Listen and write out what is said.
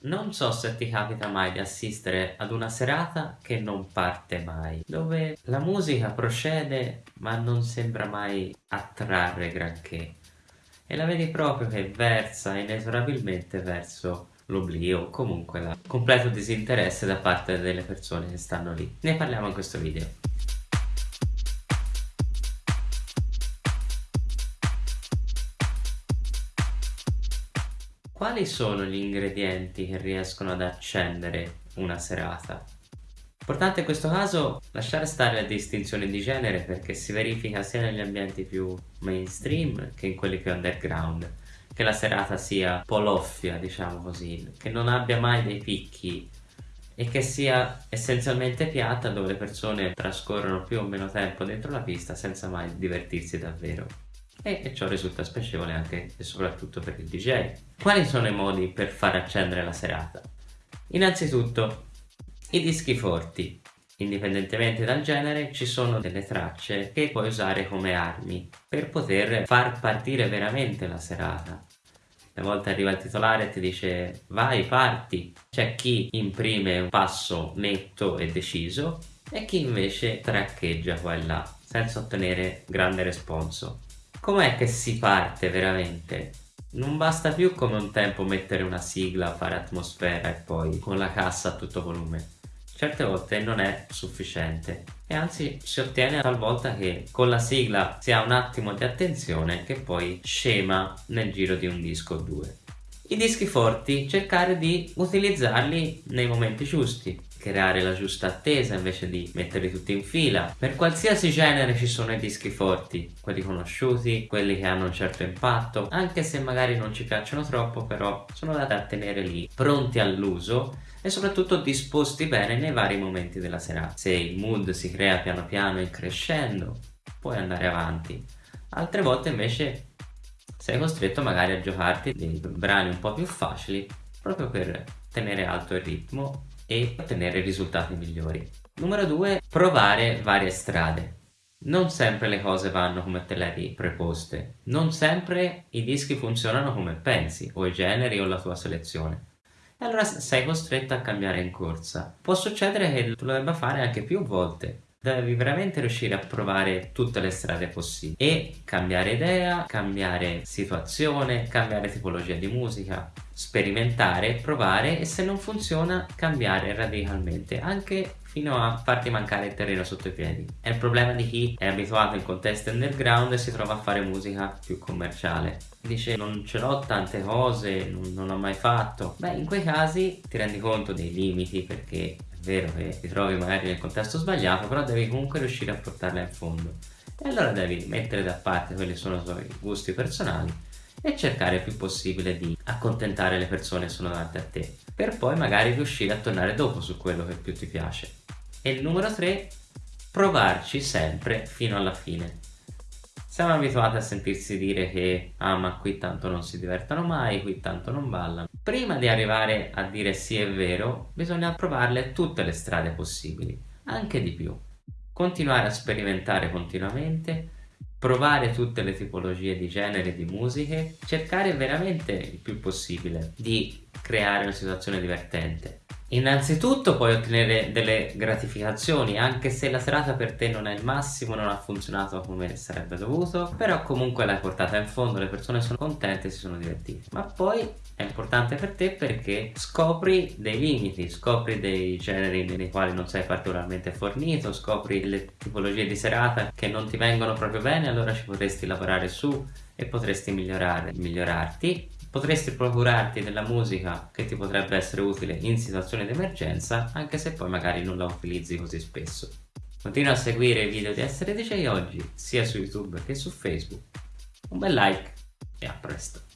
non so se ti capita mai di assistere ad una serata che non parte mai, dove la musica procede ma non sembra mai attrarre granché e la vedi proprio che versa inesorabilmente verso l'oblio o comunque il completo disinteresse da parte delle persone che stanno lì. Ne parliamo in questo video. Quali sono gli ingredienti che riescono ad accendere una serata? Importante in questo caso lasciare stare la distinzione di genere perché si verifica sia negli ambienti più mainstream che in quelli più underground che la serata sia poloffia diciamo così che non abbia mai dei picchi e che sia essenzialmente piatta dove le persone trascorrono più o meno tempo dentro la pista senza mai divertirsi davvero e, e ciò risulta spiacevole anche e soprattutto per il DJ. Quali sono i modi per far accendere la serata? Innanzitutto i dischi forti. Indipendentemente dal genere ci sono delle tracce che puoi usare come armi per poter far partire veramente la serata. Una volta arriva il titolare e ti dice vai parti, c'è chi imprime un passo netto e deciso e chi invece traccheggia qua e là senza ottenere grande responso. Com'è che si parte veramente? Non basta più come un tempo mettere una sigla, fare atmosfera e poi con la cassa a tutto volume. Certe volte non è sufficiente e anzi si ottiene talvolta che con la sigla si ha un attimo di attenzione che poi scema nel giro di un disco o due. I dischi forti cercare di utilizzarli nei momenti giusti, creare la giusta attesa invece di metterli tutti in fila. Per qualsiasi genere ci sono i dischi forti, quelli conosciuti, quelli che hanno un certo impatto, anche se magari non ci piacciono troppo, però sono da tenere lì, pronti all'uso e soprattutto disposti bene nei vari momenti della serata. Se il mood si crea piano piano in crescendo, puoi andare avanti. Altre volte invece sei costretto magari a giocarti dei brani un po' più facili proprio per tenere alto il ritmo e ottenere risultati migliori. Numero 2. Provare varie strade. Non sempre le cose vanno come te le hai preposte, non sempre i dischi funzionano come pensi, o i generi o la tua selezione. E allora sei costretto a cambiare in corsa. Può succedere che tu lo debba fare anche più volte, devi veramente riuscire a provare tutte le strade possibili e cambiare idea, cambiare situazione, cambiare tipologia di musica, sperimentare, provare e se non funziona cambiare radicalmente anche fino a farti mancare il terreno sotto i piedi. È il problema di chi è abituato in contesti underground e si trova a fare musica più commerciale. Dice non ce l'ho tante cose, non, non l'ho mai fatto. Beh, in quei casi ti rendi conto dei limiti perché vero che ti trovi magari nel contesto sbagliato, però devi comunque riuscire a portarla in fondo. E allora devi mettere da parte quelli che sono i tuoi gusti personali e cercare il più possibile di accontentare le persone che sono davanti a te, per poi magari riuscire a tornare dopo su quello che più ti piace. E il numero 3, provarci sempre fino alla fine. Siamo abituati a sentirsi dire che ah ma qui tanto non si divertono mai, qui tanto non ballano. Prima di arrivare a dire sì è vero, bisogna provarle tutte le strade possibili, anche di più. Continuare a sperimentare continuamente, provare tutte le tipologie di genere di musiche, cercare veramente il più possibile di creare una situazione divertente Innanzitutto puoi ottenere delle gratificazioni anche se la serata per te non è il massimo, non ha funzionato come sarebbe dovuto, però comunque l'hai portata in fondo, le persone sono contente e si sono divertite. Ma poi è importante per te perché scopri dei limiti, scopri dei generi nei quali non sei particolarmente fornito, scopri le tipologie di serata che non ti vengono proprio bene, allora ci potresti lavorare su e potresti migliorare, migliorarti potresti procurarti della musica che ti potrebbe essere utile in situazioni di emergenza anche se poi magari non la utilizzi così spesso. Continua a seguire i video di Essere DJ oggi sia su YouTube che su Facebook. Un bel like e a presto!